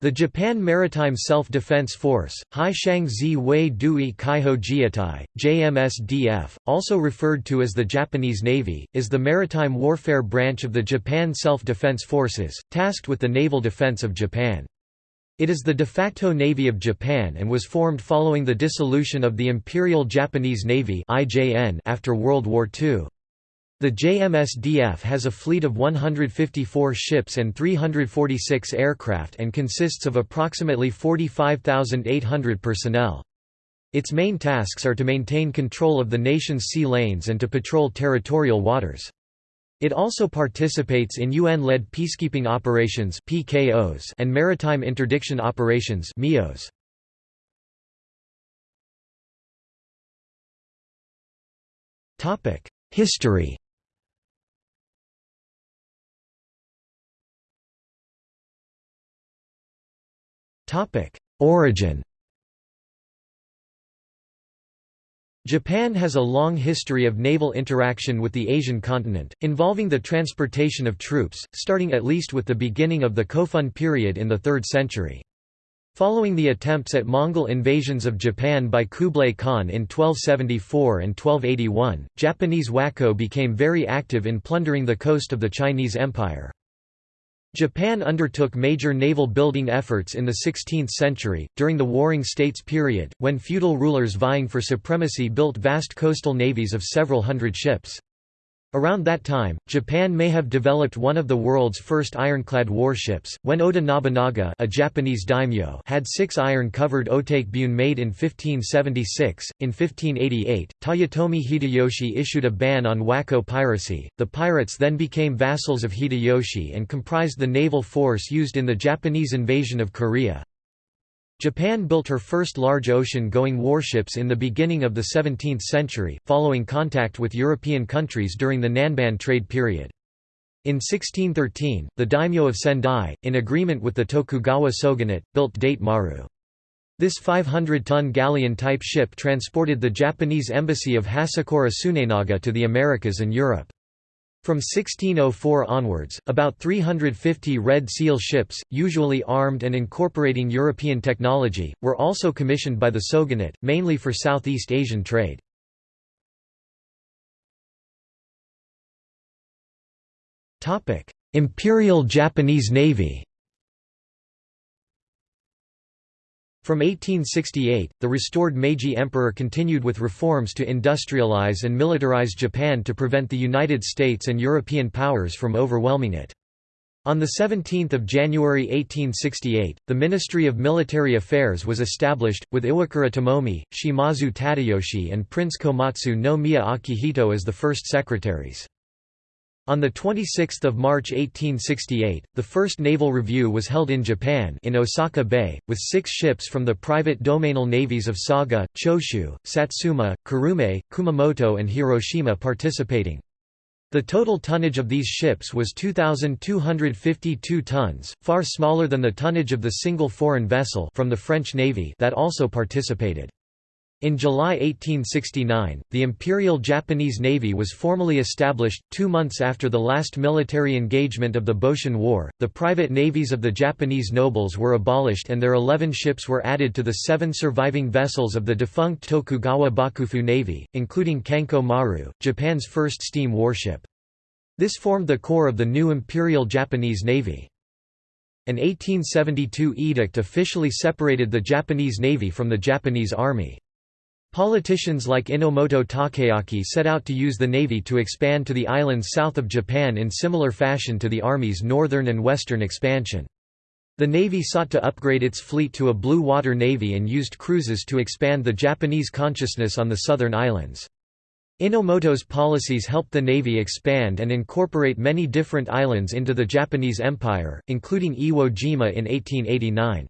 The Japan Maritime Self-Defense Force, Haishang Wei Dui Kaiho Jiatai, JMSDF, also referred to as the Japanese Navy, is the maritime warfare branch of the Japan Self-Defense Forces, tasked with the naval defense of Japan. It is the de facto navy of Japan and was formed following the dissolution of the Imperial Japanese Navy after World War II. The JMSDF has a fleet of 154 ships and 346 aircraft and consists of approximately 45,800 personnel. Its main tasks are to maintain control of the nation's sea lanes and to patrol territorial waters. It also participates in UN-led peacekeeping operations (PKOs) and maritime interdiction operations MIOs. History Origin Japan has a long history of naval interaction with the Asian continent, involving the transportation of troops, starting at least with the beginning of the Kofun period in the 3rd century. Following the attempts at Mongol invasions of Japan by Kublai Khan in 1274 and 1281, Japanese wako became very active in plundering the coast of the Chinese Empire. Japan undertook major naval building efforts in the 16th century, during the Warring States period, when feudal rulers vying for supremacy built vast coastal navies of several hundred ships. Around that time, Japan may have developed one of the world's first ironclad warships, when Oda Nobunaga a Japanese daimyo had six iron-covered Otake-bune made in 1576. In 1588, Toyotomi Hideyoshi issued a ban on wako piracy. The pirates then became vassals of Hideyoshi and comprised the naval force used in the Japanese invasion of Korea. Japan built her first large ocean-going warships in the beginning of the 17th century, following contact with European countries during the Nanban trade period. In 1613, the daimyo of Sendai, in agreement with the Tokugawa shogunate, built Date Maru. This 500-ton galleon-type ship transported the Japanese embassy of Hasekura Tsunenaga to the Americas and Europe. From 1604 onwards, about 350 Red Seal ships, usually armed and incorporating European technology, were also commissioned by the Shogunate, mainly for Southeast Asian trade. Imperial Japanese Navy From 1868, the restored Meiji Emperor continued with reforms to industrialize and militarize Japan to prevent the United States and European powers from overwhelming it. On 17 January 1868, the Ministry of Military Affairs was established, with Iwakura Tomomi, Shimazu Tadayoshi and Prince Komatsu no Miya Akihito as the first secretaries. On 26 March 1868, the first naval review was held in Japan in Osaka Bay, with six ships from the private domainal navies of Saga, Choshu, Satsuma, Kurume, Kumamoto and Hiroshima participating. The total tonnage of these ships was 2,252 tons, far smaller than the tonnage of the single foreign vessel from the French Navy that also participated. In July 1869, the Imperial Japanese Navy was formally established. Two months after the last military engagement of the Boshin War, the private navies of the Japanese nobles were abolished and their 11 ships were added to the seven surviving vessels of the defunct Tokugawa Bakufu Navy, including Kanko Maru, Japan's first steam warship. This formed the core of the new Imperial Japanese Navy. An 1872 edict officially separated the Japanese Navy from the Japanese Army. Politicians like Enomoto Takeaki set out to use the navy to expand to the islands south of Japan in similar fashion to the Army's northern and western expansion. The Navy sought to upgrade its fleet to a blue water navy and used cruises to expand the Japanese consciousness on the southern islands. Enomoto's policies helped the Navy expand and incorporate many different islands into the Japanese Empire, including Iwo Jima in 1889.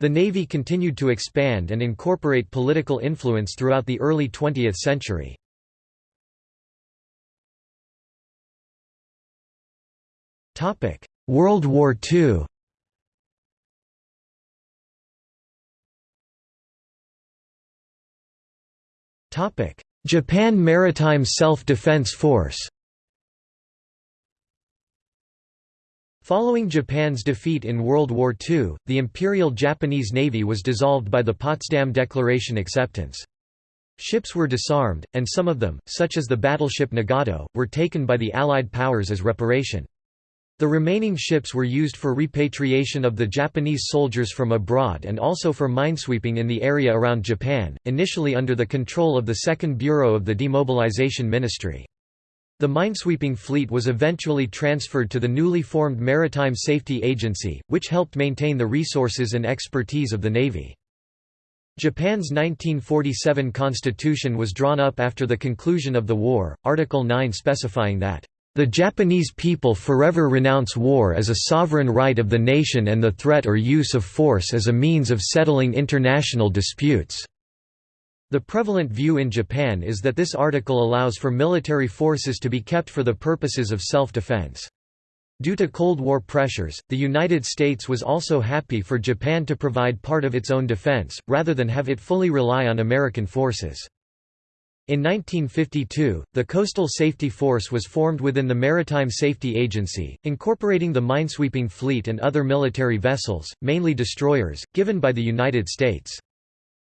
The Navy continued to expand and incorporate political influence throughout the early 20th century. World War II Japan Maritime Self-Defense Force Following Japan's defeat in World War II, the Imperial Japanese Navy was dissolved by the Potsdam Declaration acceptance. Ships were disarmed, and some of them, such as the battleship Nagato, were taken by the Allied powers as reparation. The remaining ships were used for repatriation of the Japanese soldiers from abroad and also for minesweeping in the area around Japan, initially under the control of the Second Bureau of the Demobilization Ministry. The minesweeping fleet was eventually transferred to the newly formed Maritime Safety Agency, which helped maintain the resources and expertise of the Navy. Japan's 1947 constitution was drawn up after the conclusion of the war, Article 9 specifying that, "...the Japanese people forever renounce war as a sovereign right of the nation and the threat or use of force as a means of settling international disputes." The prevalent view in Japan is that this article allows for military forces to be kept for the purposes of self-defense. Due to Cold War pressures, the United States was also happy for Japan to provide part of its own defense, rather than have it fully rely on American forces. In 1952, the Coastal Safety Force was formed within the Maritime Safety Agency, incorporating the minesweeping fleet and other military vessels, mainly destroyers, given by the United States.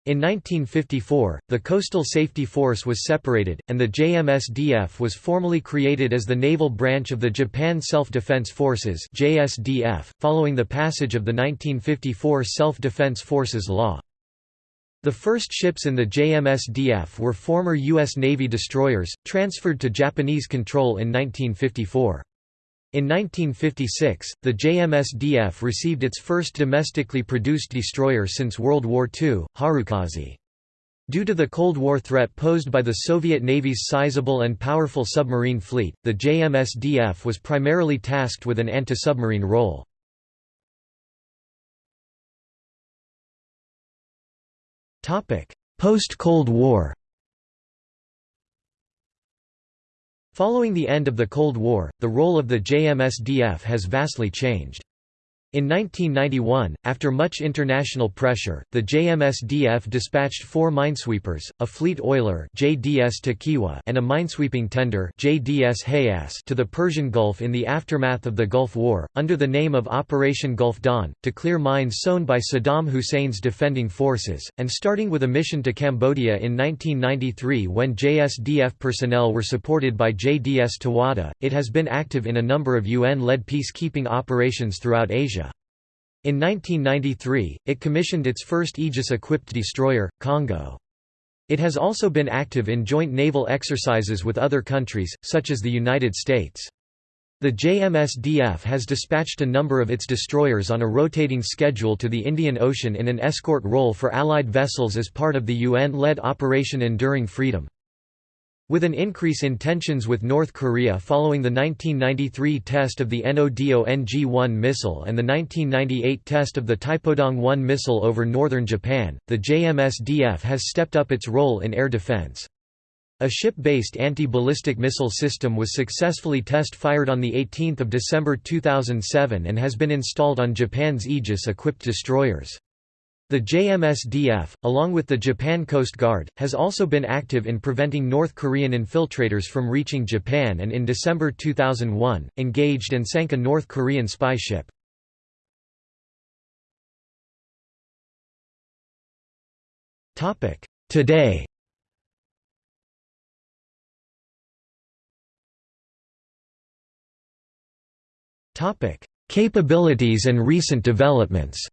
In 1954, the Coastal Safety Force was separated, and the JMSDF was formally created as the naval branch of the Japan Self-Defense Forces JSDF, following the passage of the 1954 Self-Defense Forces Law. The first ships in the JMSDF were former U.S. Navy destroyers, transferred to Japanese control in 1954. In 1956, the JMSDF received its first domestically produced destroyer since World War II, Harukaze. Due to the Cold War threat posed by the Soviet Navy's sizable and powerful submarine fleet, the JMSDF was primarily tasked with an anti-submarine role. Post-Cold War Following the end of the Cold War, the role of the JMSDF has vastly changed. In 1991, after much international pressure, the JMSDF dispatched four minesweepers, a fleet oiler JDS Tokiwa and a minesweeping tender JDS Hayase to the Persian Gulf in the aftermath of the Gulf War, under the name of Operation Gulf Dawn, to clear mines sown by Saddam Hussein's defending forces, and starting with a mission to Cambodia in 1993 when JSDF personnel were supported by JDS Towada, it has been active in a number of UN-led peacekeeping operations throughout Asia. In 1993, it commissioned its first Aegis-equipped destroyer, Kongō. It has also been active in joint naval exercises with other countries, such as the United States. The JMSDF has dispatched a number of its destroyers on a rotating schedule to the Indian Ocean in an escort role for Allied vessels as part of the UN-led Operation Enduring Freedom. With an increase in tensions with North Korea following the 1993 test of the Nodong-1 missile and the 1998 test of the Taepodong-1 missile over northern Japan, the JMSDF has stepped up its role in air defense. A ship-based anti-ballistic missile system was successfully test-fired on 18 December 2007 and has been installed on Japan's Aegis-equipped destroyers. The JMSDF, along with the Japan Coast Guard, has also been active in preventing North Korean infiltrators from reaching Japan and in December 2001, engaged and sank a North Korean spy ship. Today. Capabilities and recent developments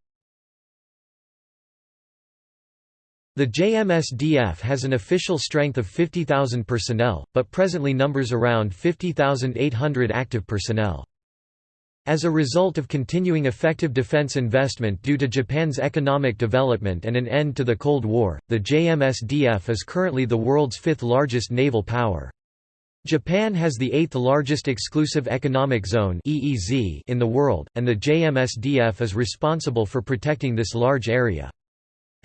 The JMSDF has an official strength of 50,000 personnel, but presently numbers around 50,800 active personnel. As a result of continuing effective defense investment due to Japan's economic development and an end to the Cold War, the JMSDF is currently the world's fifth largest naval power. Japan has the eighth largest exclusive economic zone in the world, and the JMSDF is responsible for protecting this large area.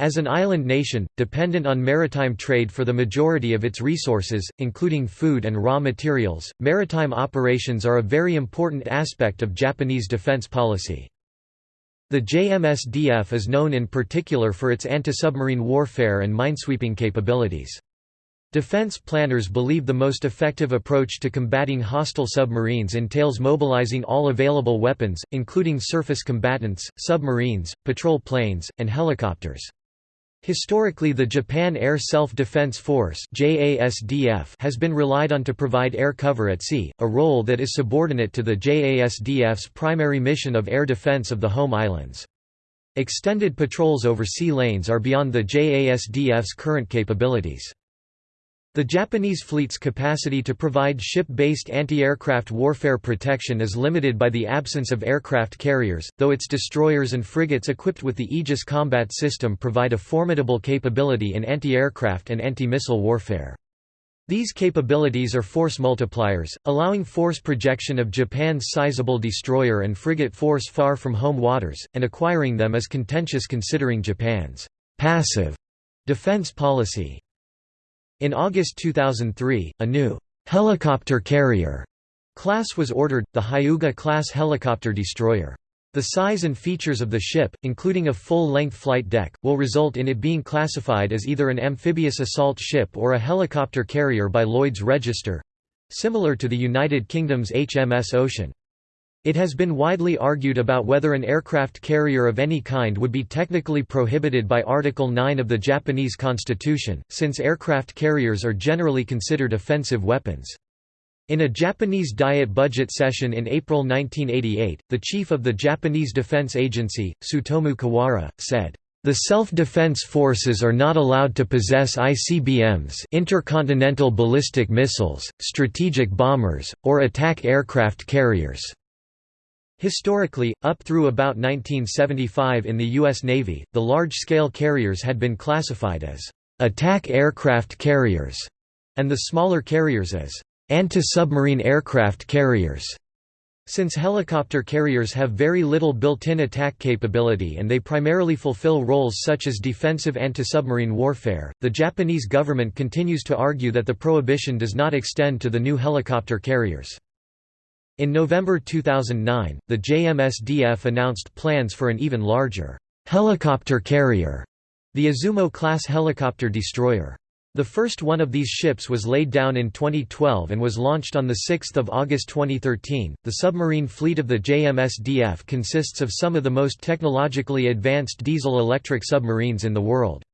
As an island nation, dependent on maritime trade for the majority of its resources, including food and raw materials, maritime operations are a very important aspect of Japanese defense policy. The JMSDF is known in particular for its anti-submarine warfare and minesweeping capabilities. Defense planners believe the most effective approach to combating hostile submarines entails mobilizing all available weapons, including surface combatants, submarines, patrol planes, and helicopters. Historically the Japan Air Self-Defense Force has been relied on to provide air cover at sea, a role that is subordinate to the JASDF's primary mission of air defense of the home islands. Extended patrols over sea lanes are beyond the JASDF's current capabilities. The Japanese fleet's capacity to provide ship-based anti-aircraft warfare protection is limited by the absence of aircraft carriers, though its destroyers and frigates equipped with the Aegis combat system provide a formidable capability in anti-aircraft and anti-missile warfare. These capabilities are force multipliers, allowing force projection of Japan's sizable destroyer and frigate force far from home waters, and acquiring them is contentious considering Japan's passive defense policy. In August 2003, a new helicopter carrier class was ordered, the Hyuga-class helicopter destroyer. The size and features of the ship, including a full-length flight deck, will result in it being classified as either an amphibious assault ship or a helicopter carrier by Lloyd's Register—similar to the United Kingdom's HMS Ocean. It has been widely argued about whether an aircraft carrier of any kind would be technically prohibited by Article 9 of the Japanese constitution, since aircraft carriers are generally considered offensive weapons. In a Japanese Diet budget session in April 1988, the chief of the Japanese Defense Agency, Tsutomu Kawara, said, the self-defense forces are not allowed to possess ICBMs intercontinental ballistic missiles, strategic bombers, or attack aircraft carriers. Historically, up through about 1975 in the U.S. Navy, the large-scale carriers had been classified as attack aircraft carriers, and the smaller carriers as anti-submarine aircraft carriers. Since helicopter carriers have very little built-in attack capability and they primarily fulfill roles such as defensive anti-submarine warfare, the Japanese government continues to argue that the prohibition does not extend to the new helicopter carriers. In November 2009, the JMSDF announced plans for an even larger helicopter carrier, the Izumo-class helicopter destroyer. The first one of these ships was laid down in 2012 and was launched on 6 August 2013. The submarine fleet of the JMSDF consists of some of the most technologically advanced diesel-electric submarines in the world.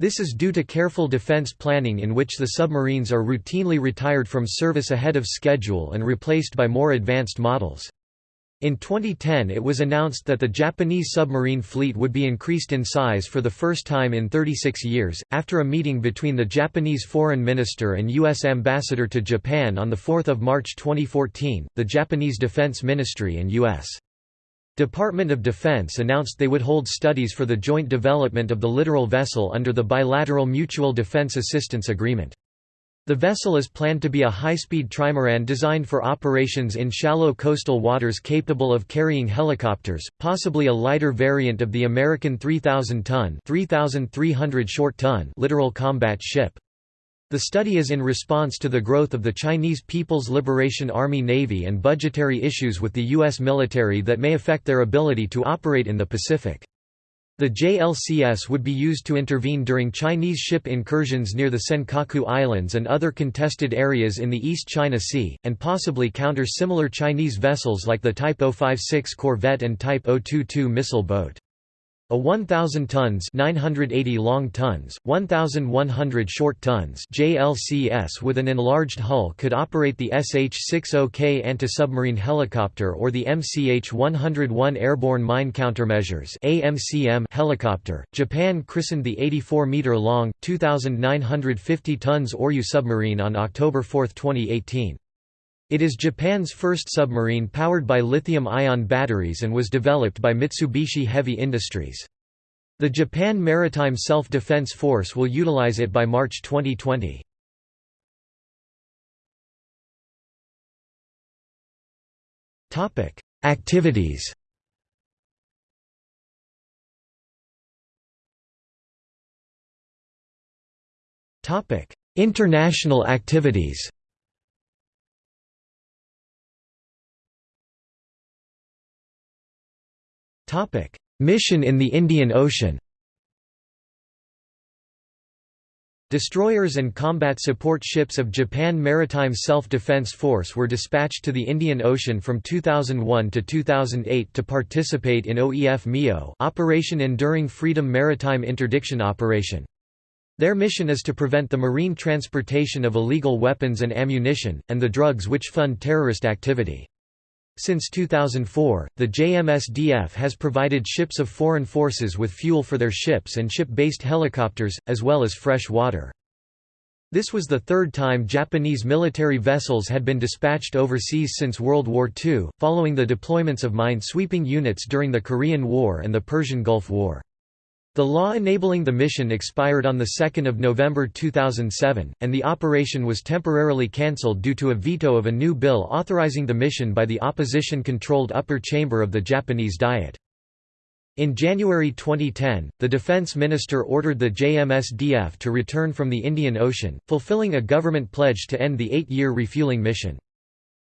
This is due to careful defense planning in which the submarines are routinely retired from service ahead of schedule and replaced by more advanced models. In 2010 it was announced that the Japanese submarine fleet would be increased in size for the first time in 36 years, after a meeting between the Japanese foreign minister and U.S. ambassador to Japan on 4 March 2014, the Japanese Defense Ministry and U.S. Department of Defense announced they would hold studies for the joint development of the littoral vessel under the bilateral Mutual Defense Assistance Agreement. The vessel is planned to be a high-speed trimaran designed for operations in shallow coastal waters capable of carrying helicopters, possibly a lighter variant of the American 3,000-ton (3,300 short-ton) littoral combat ship. The study is in response to the growth of the Chinese People's Liberation Army Navy and budgetary issues with the U.S. military that may affect their ability to operate in the Pacific. The JLCS would be used to intervene during Chinese ship incursions near the Senkaku Islands and other contested areas in the East China Sea, and possibly counter similar Chinese vessels like the Type 056 Corvette and Type 022 missile boat. A 1,000 tons 980 long tons, 1,100 short tons JLCS with an enlarged hull could operate the SH-60K anti-submarine helicopter or the MCH-101 Airborne Mine Countermeasures AMCM helicopter. Japan christened the 84-meter-long, 2,950 tons Oryu submarine on October 4, 2018. It is Japan's first submarine powered by lithium-ion batteries and was developed by Mitsubishi Heavy Industries. The Japan Maritime Self-Defense Force will utilize it by March 2020. Activities International activities Topic: Mission in the Indian Ocean. Destroyers and combat support ships of Japan Maritime Self-Defense Force were dispatched to the Indian Ocean from 2001 to 2008 to participate in OEF MIO Operation Enduring Freedom Maritime Interdiction Operation. Their mission is to prevent the marine transportation of illegal weapons and ammunition, and the drugs which fund terrorist activity. Since 2004, the JMSDF has provided ships of foreign forces with fuel for their ships and ship-based helicopters, as well as fresh water. This was the third time Japanese military vessels had been dispatched overseas since World War II, following the deployments of mine-sweeping units during the Korean War and the Persian Gulf War. The law enabling the mission expired on 2 November 2007, and the operation was temporarily cancelled due to a veto of a new bill authorizing the mission by the opposition-controlled upper chamber of the Japanese Diet. In January 2010, the defense minister ordered the JMSDF to return from the Indian Ocean, fulfilling a government pledge to end the eight-year refueling mission.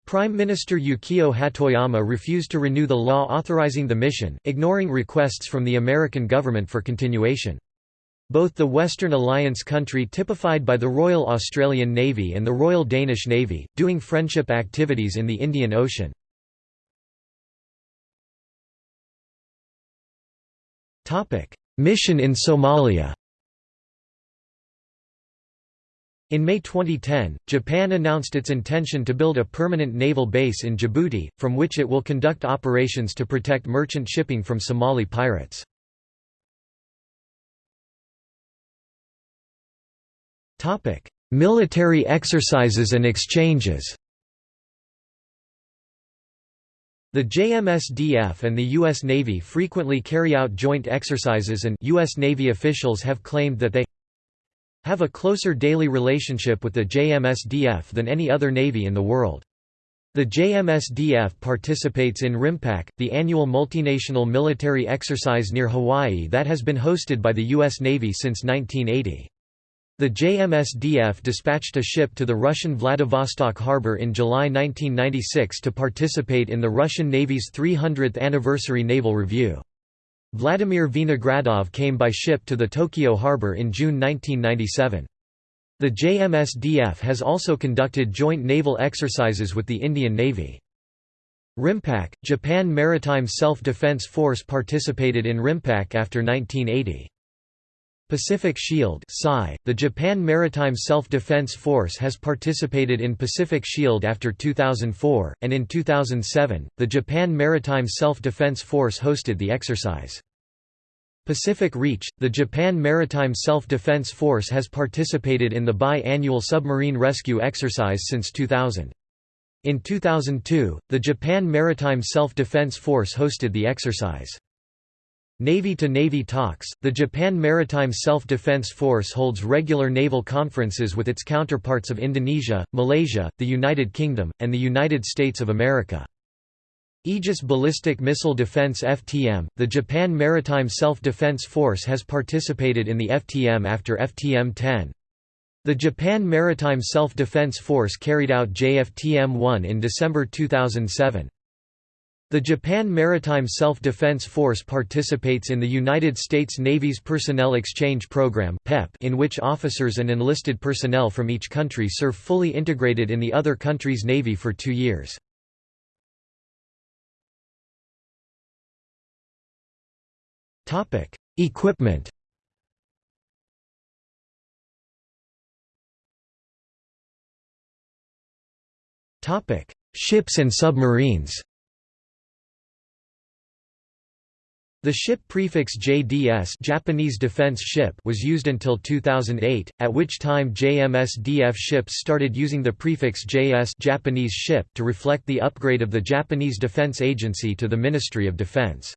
Prime Minister Yukio Hatoyama refused to renew the law authorizing the mission, ignoring requests from the American government for continuation. Both the Western Alliance country typified by the Royal Australian Navy and the Royal Danish Navy, doing friendship activities in the Indian Ocean. Mission in Somalia In May 2010, Japan announced its intention to build a permanent naval base in Djibouti, from which it will conduct operations to protect merchant shipping from Somali pirates. Military exercises and exchanges The JMSDF and the U.S. Navy frequently carry out joint exercises and U.S. Navy officials have claimed that they have a closer daily relationship with the JMSDF than any other navy in the world. The JMSDF participates in RIMPAC, the annual multinational military exercise near Hawaii that has been hosted by the U.S. Navy since 1980. The JMSDF dispatched a ship to the Russian Vladivostok harbor in July 1996 to participate in the Russian Navy's 300th anniversary naval review. Vladimir Vinogradov came by ship to the Tokyo harbor in June 1997. The JMSDF has also conducted joint naval exercises with the Indian Navy. RIMPAC, Japan Maritime Self-Defense Force participated in RIMPAC after 1980. Pacific Shield the Japan Maritime Self-Defense Force has participated in Pacific Shield after 2004, and in 2007, the Japan Maritime Self-Defense Force hosted the exercise. Pacific Reach, the Japan Maritime Self-Defense Force has participated in the bi-annual submarine rescue exercise since 2000. In 2002, the Japan Maritime Self-Defense Force hosted the exercise. Navy-to-Navy -Navy talks, the Japan Maritime Self-Defense Force holds regular naval conferences with its counterparts of Indonesia, Malaysia, the United Kingdom, and the United States of America. Aegis Ballistic Missile Defense FTM, the Japan Maritime Self-Defense Force has participated in the FTM after FTM-10. The Japan Maritime Self-Defense Force carried out JFTM-1 in December 2007. The Japan Maritime Self-Defense Force participates in the United States Navy's Personnel Exchange Program in which officers and enlisted personnel from each country serve fully integrated in the other country's navy for two years. Equipment Ships and submarines The ship prefix JDS Japanese Defense Ship was used until 2008, at which time JMSDF ships started using the prefix JS Japanese ship to reflect the upgrade of the Japanese Defense Agency to the Ministry of Defense.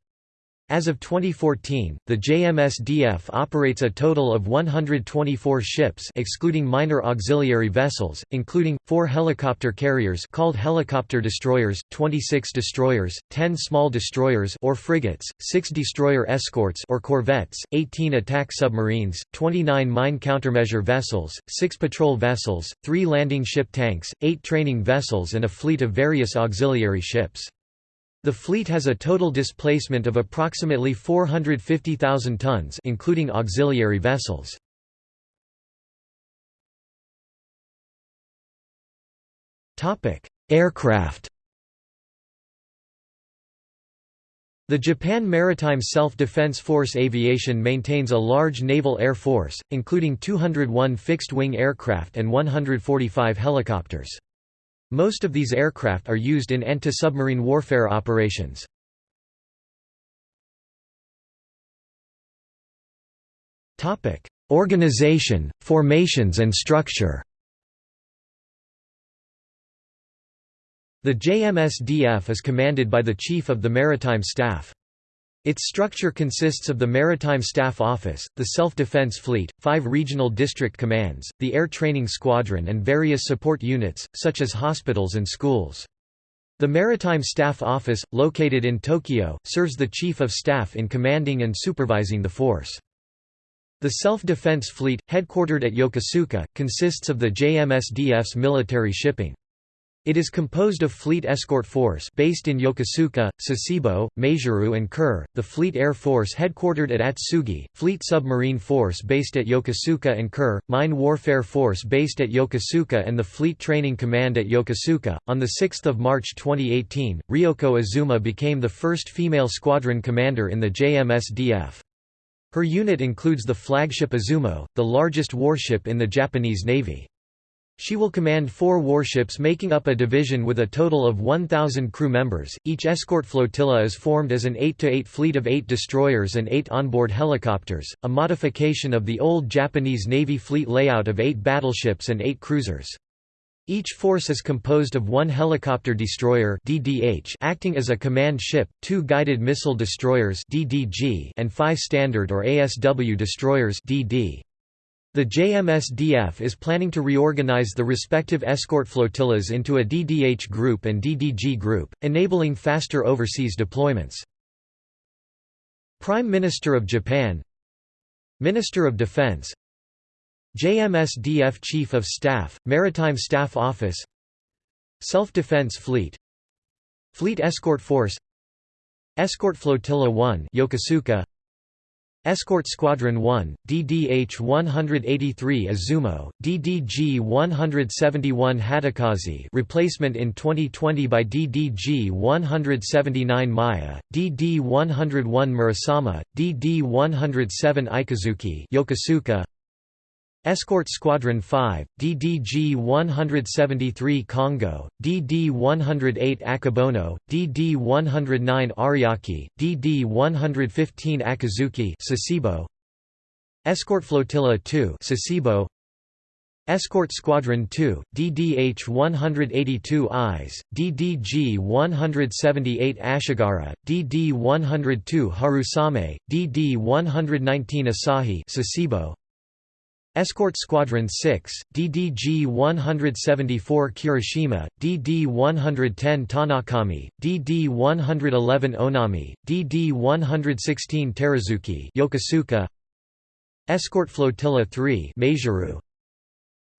As of 2014, the JMSDF operates a total of 124 ships excluding minor auxiliary vessels, including, four helicopter carriers called helicopter destroyers, 26 destroyers, 10 small destroyers or frigates, 6 destroyer escorts or corvettes, 18 attack submarines, 29 mine countermeasure vessels, 6 patrol vessels, 3 landing ship tanks, 8 training vessels and a fleet of various auxiliary ships. The fleet has a total displacement of approximately 450,000 tons including auxiliary vessels. Aircraft The Japan Maritime Self-Defense Force Aviation maintains a large naval air force, including 201 fixed-wing aircraft and 145 helicopters. Most of these aircraft are used in anti-submarine warfare operations. Organization, formations and structure The JMSDF is commanded by the Chief of the Maritime Staff. Its structure consists of the Maritime Staff Office, the Self-Defense Fleet, five regional district commands, the Air Training Squadron and various support units, such as hospitals and schools. The Maritime Staff Office, located in Tokyo, serves the Chief of Staff in commanding and supervising the force. The Self-Defense Fleet, headquartered at Yokosuka, consists of the JMSDF's military shipping. It is composed of Fleet Escort Force based in Yokosuka, Sasebo, Maizuru and Kure, the Fleet Air Force headquartered at Atsugi, Fleet Submarine Force based at Yokosuka and Kure, Mine Warfare Force based at Yokosuka and the Fleet Training Command at Yokosuka. On the 6th of March 2018, Ryoko Azuma became the first female squadron commander in the JMSDF. Her unit includes the flagship Izumo, the largest warship in the Japanese Navy. She will command four warships making up a division with a total of 1,000 crew members. Each escort flotilla is formed as an 8 to 8 fleet of 8 destroyers and 8 onboard helicopters, a modification of the old Japanese Navy fleet layout of 8 battleships and 8 cruisers. Each force is composed of one helicopter destroyer DDH acting as a command ship, two guided missile destroyers DDG and five standard or ASW destroyers DD. The JMSDF is planning to reorganize the respective escort flotillas into a DDH group and DDG group, enabling faster overseas deployments. Prime Minister of Japan Minister of Defense JMSDF Chief of Staff, Maritime Staff Office Self-Defense Fleet Fleet Escort Force Escort Flotilla 1 Yokosuka Escort Squadron 1, DDH-183 Izumo, DDG-171 Hatakaze replacement in 2020 by DDG-179 Maya, DD-101 Murasame, DD-107 Ikazuchi Yokosuka, Escort Squadron 5, DDG-173 Kongō, DD-108 Akebono, DD-109 Ariake, DD-115 Akizuki Sasebo, Escort Flotilla 2 Sasebo, Escort Squadron 2, DDH-182 Ise, DDG-178 Ashigara, DD-102 Harusame, DD-119 Asahi Sasebo, Escort Squadron 6, DDG-174 Kirishima, DD-110 Tanakami, DD-111 Onami, DD-116 Teruzuki Yokosuka, Escort Flotilla 3 Maizuru,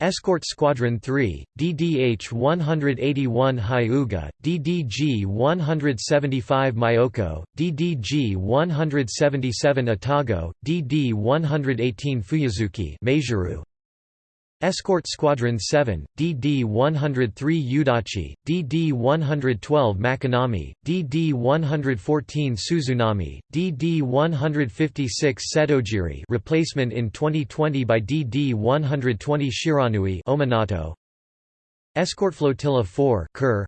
Escort Squadron 3, DDH-181 Hyuga, DDG-175 Myoko, DDG-177 Atago, DD-118 Fuyuzuki. Escort Squadron 7, DD-103 Udachi, DD-112 Makinami, DD-114 Suzunami, DD-156 Setogiri replacement in 2020 by DD-120 Shiranui Ominato. Escort Flotilla 4 Kure,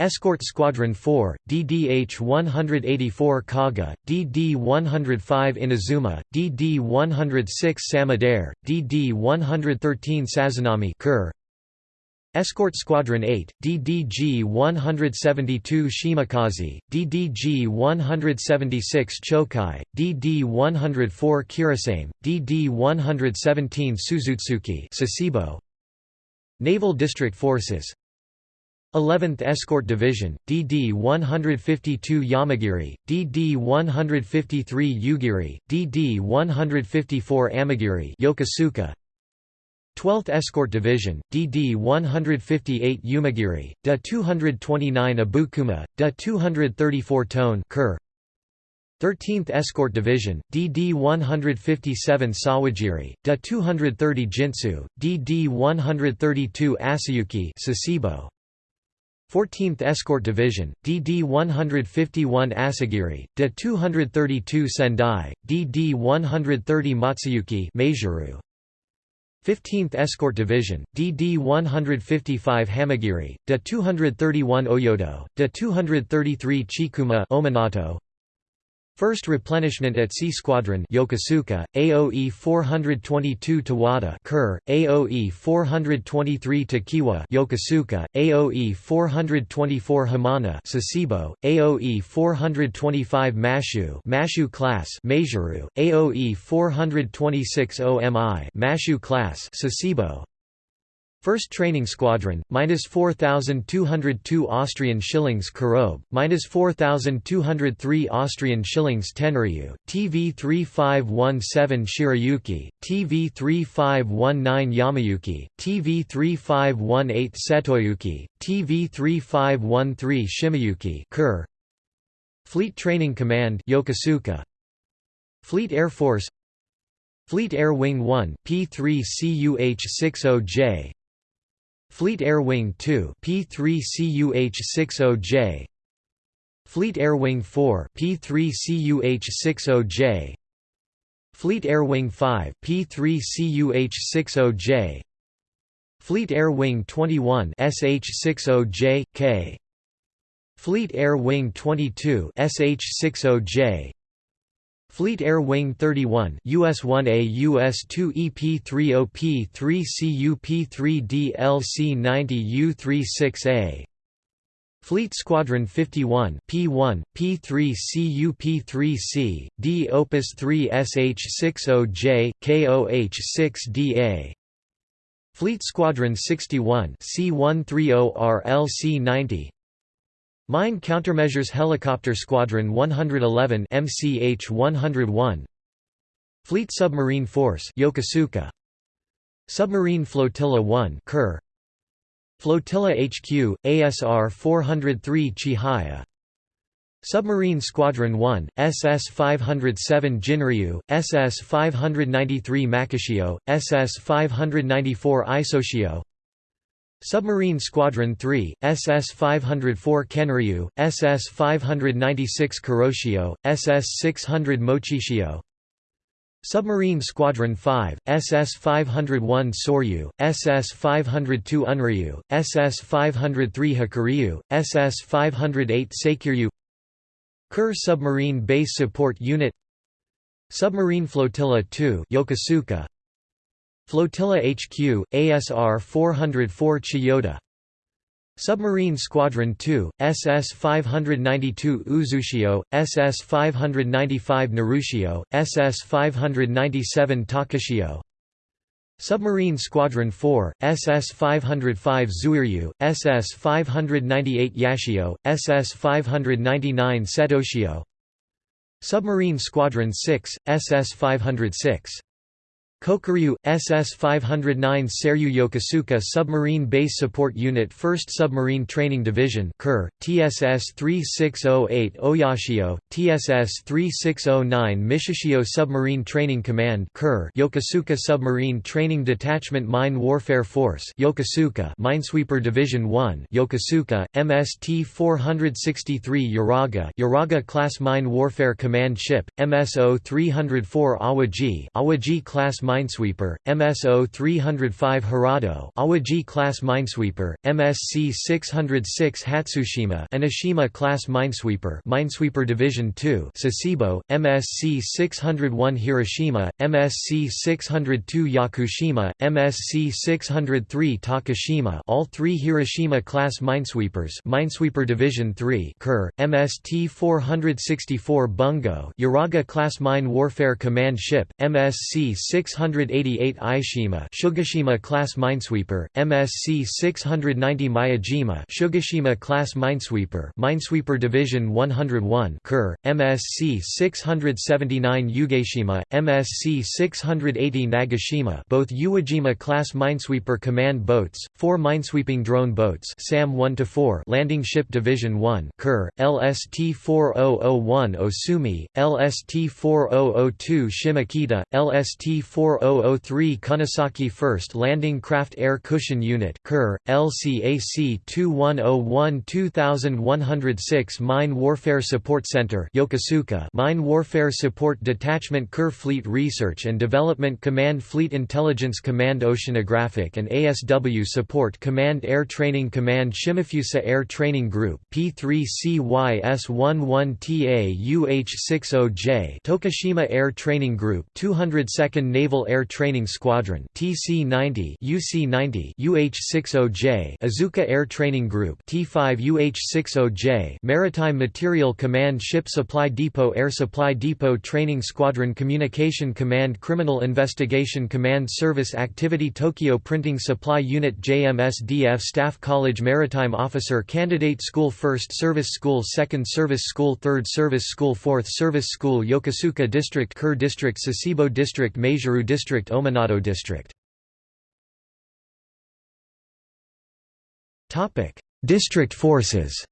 Escort Squadron 4, DDH-184 Kaga, DD-105 Inazuma, DD-106 Samidare, DD-113 Sazanami Kure, Escort Squadron 8, DDG-172 Shimakaze, DDG-176 Chokai, DD-104 Kurasame, DD-117 Suzutsuki Sasebo, Naval District Forces 11th Escort Division, DD-152 Yamagiri, DD-153 Ugiri, DD-154 Amagiri Yokosuka, 12th Escort Division, DD-158 Umigiri, DA-229 Abukuma, DA-234 Tone Kure, 13th Escort Division, DD-157 Sawagiri, DA-230 Jintsu, DD-132 Asayuki Sasebo. 14th Escort Division, DD-151 Asagiri, DA-232 Sendai, DD-130 Matsuyuki Maizuru. 15th Escort Division, DD-155 Hamagiri, DA-231 Oyodo, DA-233 Chikuma Ominato, First Replenishment at C Squadron Yokosuka, AOE 422 Towada AOE 423 Tokiwa Yokosuka, AOE 424 Hamana Sasebo, AOE 425 Mashu Mashu class Maizuru, AOE 426 OMI Mashu class Sasebo, 1st Training Squadron, minus 4,202 Austrian shillings Kurobe, minus 4,203 Austrian shillings Tenryu, TV 3517 Shirayuki, TV 3519 Yamayuki, TV 3518 Setoyuki, TV 3513 Shimayuki Kur. Fleet Training Command Yokosuka. Fleet Air Force Fleet Air Wing 1 P3 CUH-60J Fleet Air Wing 2 P3CUH-60J Fleet Air Wing 4 P3CUH-60J Fleet Air Wing 5 P3CUH-60J Fleet Air Wing 21 SH-60J K. Fleet Air Wing 22 SH-60J Fleet Air Wing 31 US-1A US-2 EP-30 P3 CUP-3 DLC-90 U-36A Fleet Squadron 51 P1 P3 CUP-3C D Opus 3 SH-60J KOH-6DA Fleet Squadron 61 C130 RLC-90 Mine Countermeasures Helicopter Squadron 111 MCH 101 Fleet Submarine Force Yokosuka. Submarine Flotilla 1 Kur Flotilla HQ ASR 403 Chihaya. Submarine Squadron 1 SS 507 Jinryu SS 593 Makishio SS 594 Isoshio Submarine Squadron 3, SS-504 Kenryu, SS-596 Kuroshio, SS-600 Mochishio Submarine Squadron 5, SS-501 Soryu, SS-502 Unryu, SS-503 Hakuryu, SS-508 Sekiryu. Kur Submarine Base Support Unit. Submarine Flotilla 2 Yokosuka Flotilla HQ, ASR 404 Chiyoda. Submarine Squadron 2, SS 592 Uzushio, SS 595 Narushio, SS 597 Takashio. Submarine Squadron 4, SS 505 Zuiryu, SS 598 Yashio, SS 599 Setoshio. Submarine Squadron 6, SS 506 Kokuryu, SS-509 Seiryu Yokosuka Submarine Base Support Unit 1st Submarine Training Division KUR, TSS-3608 Oyashio, TSS-3609 Michishio Submarine Training Command Yokosuka Submarine Training Detachment Mine Warfare Force Yokosuka Minesweeper Division 1 Yokosuka, MST-463 Uraga Uraga Class Mine Warfare Command Ship, MSO-304 Awaji Awaji Class Minesweeper, MSO 305 Hirado Awaji class Minesweeper, MSC 606 Hatsushima Enoshima class Minesweeper Minesweeper Division 2 Sasebo, MSC 601 Hirashima, MSC 602 Yakushima, MSC 603 Takashima. All three Hirashima class Minesweepers Minesweeper Division 3 KUR, MST 464 Bungo Uraga class Mine Warfare Command Ship, MSC 600 688 Aishima Sugashima class minesweeper, MSC 690 Miyajima Sugashima class minesweeper Minesweeper Division 101 Kur, MSC 679 Yugashima, MSC 680 Nagashima both Uwajima class minesweeper command boats, four minesweeping drone boats SAM 1 to 4 Landing Ship Division 1 Kur, LST 4001 Osumi, LST 4002 Shimokita, LST 4003 Kunisaki 1st Landing Craft Air Cushion Unit LCAC 2101 2106 Mine Warfare Support Center Yokosuka Mine Warfare Support Detachment Kur Fleet Research and Development Command Fleet Intelligence Command Oceanographic and ASW Support Command Air Training Command Shimofusa Air Training Group P3CYS11TA UH60J Tokushima Air Training Group 202nd Naval Air Training Squadron TC90 UC90 UH60J Azuka Air Training Group T5 UH60J Maritime Material Command Ship Supply Depot Air Supply Depot Training Squadron Communication Command Criminal Investigation Command Service Activity Tokyo Printing Supply Unit JMSDF Staff College Maritime Officer Candidate School 1st Service School 2nd Service School 3rd Service School 4th Service School Yokosuka District Kure District Sasebo District Maizuru District Ominato District District forces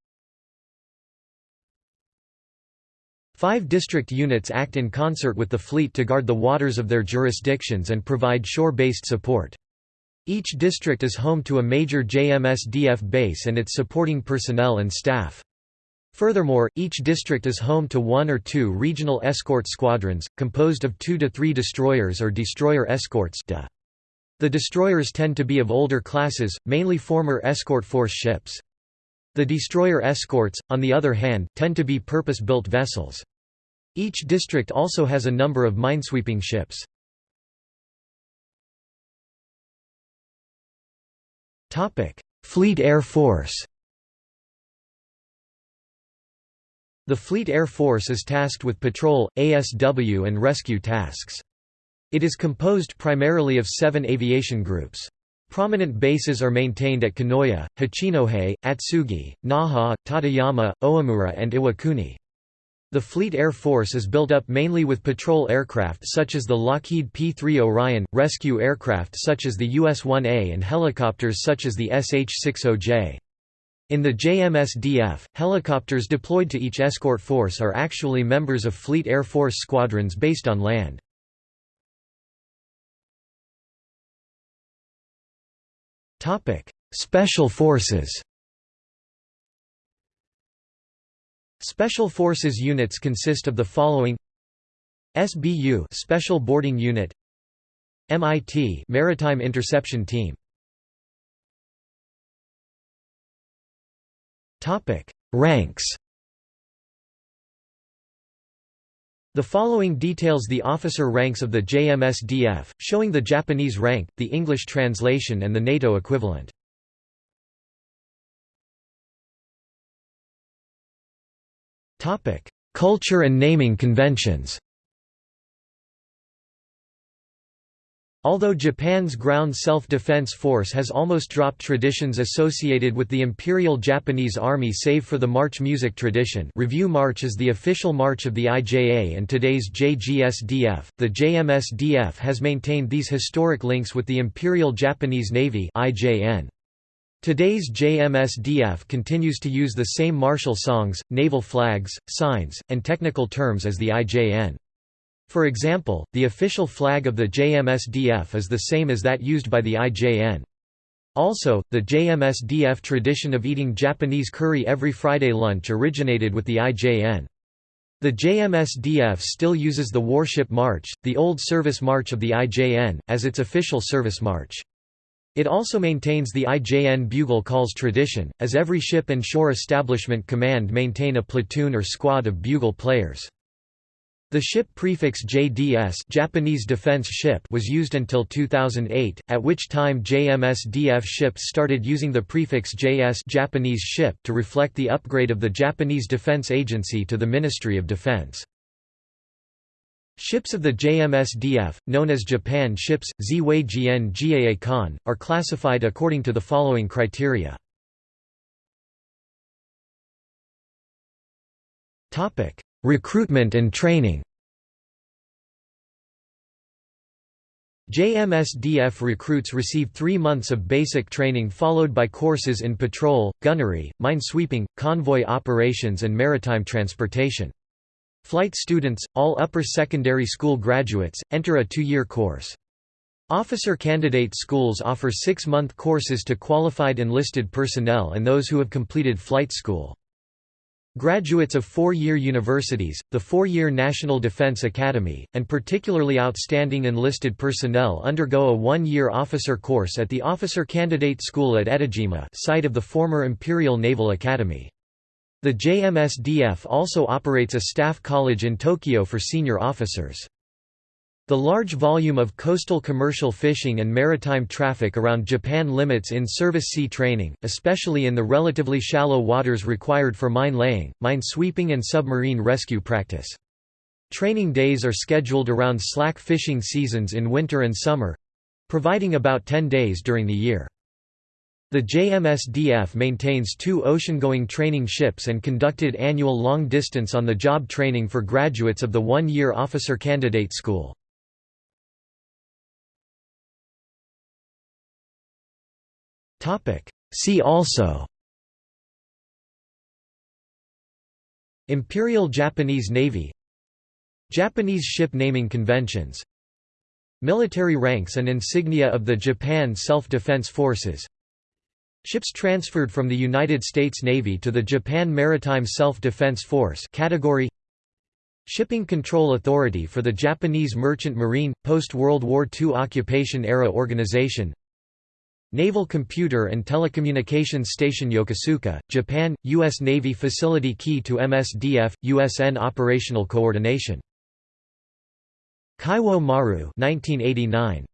Five district units act in concert with the fleet to guard the waters of their jurisdictions and provide shore-based support. Each district is home to a major JMSDF base and its supporting personnel and staff. Furthermore, each district is home to one or two regional escort squadrons, composed of two to three destroyers or destroyer escorts The destroyers tend to be of older classes, mainly former escort force ships. The destroyer escorts, on the other hand, tend to be purpose-built vessels. Each district also has a number of minesweeping ships. Fleet Air Force The Fleet Air Force is tasked with patrol, ASW and rescue tasks. It is composed primarily of seven aviation groups. Prominent bases are maintained at Kanoya, Hachinohe, Atsugi, Naha, Tateyama, Omura and Iwakuni. The Fleet Air Force is built up mainly with patrol aircraft such as the Lockheed P-3 Orion, rescue aircraft such as the US-1A and helicopters such as the SH-60J. In the JMSDF, helicopters deployed to each escort force are actually members of Fleet Air Force squadrons based on land. Special Forces Special Forces units consist of the following SBU Special Boarding Unit MIT Maritime Interception Team Topic: Ranks. The following details the officer ranks of the JMSDF, showing the Japanese rank, the English translation and the NATO equivalent. Culture and naming conventions Although Japan's ground self-defense force has almost dropped traditions associated with the Imperial Japanese Army save for the march music tradition Review March is the official march of the IJA and today's JGSDF, the JMSDF has maintained these historic links with the Imperial Japanese Navy IJN. Today's JMSDF continues to use the same martial songs, naval flags, signs, and technical terms as the IJN. For example, the official flag of the JMSDF is the same as that used by the IJN. Also, the JMSDF tradition of eating Japanese curry every Friday lunch originated with the IJN. The JMSDF still uses the Warship March, the old service march of the IJN, as its official service march. It also maintains the IJN bugle calls tradition, as every ship and shore establishment command maintain a platoon or squad of bugle players. The ship prefix JDS Japanese Defense Ship was used until 2008, at which time JMSDF ships started using the prefix JS Japanese Ship to reflect the upgrade of the Japanese Defense Agency to the Ministry of Defense. Ships of the JMSDF, known as Japan ships, Gaa Kan, are classified according to the following criteria. Recruitment and training JMSDF recruits receive three months of basic training followed by courses in patrol, gunnery, minesweeping, convoy operations and maritime transportation. Flight students, all upper secondary school graduates, enter a two-year course. Officer candidate schools offer six-month courses to qualified enlisted personnel and those who have completed flight school. Graduates of four-year universities, the four-year National Defense Academy, and particularly outstanding enlisted personnel undergo a one-year officer course at the Officer Candidate School at Etajima site of the former Imperial Naval Academy. The JMSDF also operates a staff college in Tokyo for senior officers. The large volume of coastal commercial fishing and maritime traffic around Japan limits in-service sea training, especially in the relatively shallow waters required for mine laying, mine sweeping and submarine rescue practice. Training days are scheduled around slack fishing seasons in winter and summer—providing about 10 days during the year. The JMSDF maintains two ocean-going training ships and conducted annual long-distance on-the-job training for graduates of the one-year Officer Candidate School. See also. Imperial Japanese Navy. Japanese ship naming conventions. Military ranks and insignia of the Japan Self-Defense Forces. Ships transferred from the United States Navy to the Japan Maritime Self-Defense Force category. Shipping Control Authority for the Japanese Merchant Marine, post-World War II occupation-era organization Naval Computer and Telecommunications Station Yokosuka, Japan, U.S. Navy facility key to MSDF, USN operational coordination. Kaiwo Maru 1989.